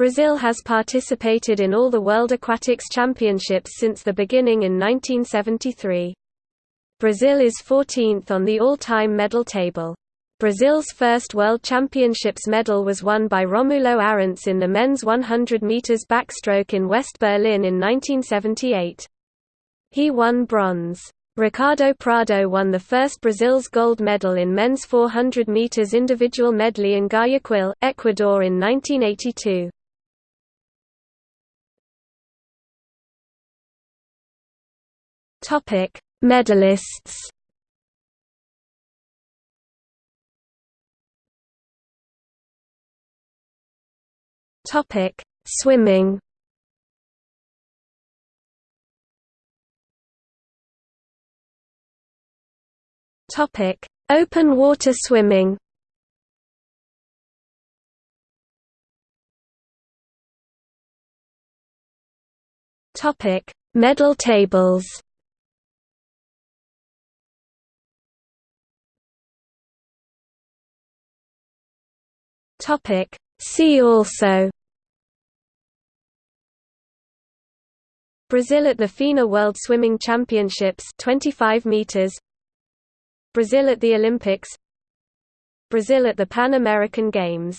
Brazil has participated in all the World Aquatics Championships since the beginning in 1973. Brazil is 14th on the all-time medal table. Brazil's first World Championships medal was won by Romulo Arantes in the men's 100 meters backstroke in West Berlin in 1978. He won bronze. Ricardo Prado won the first Brazil's gold medal in men's 400 meters individual medley in Guayaquil, Ecuador in 1982. Topic: Medalists. Topic: Swimming. Topic: Open water swimming. Topic: Medal tables. Topic. See also. Brazil at the FINA World Swimming Championships 25 meters. Brazil at the Olympics. Brazil at the Pan American Games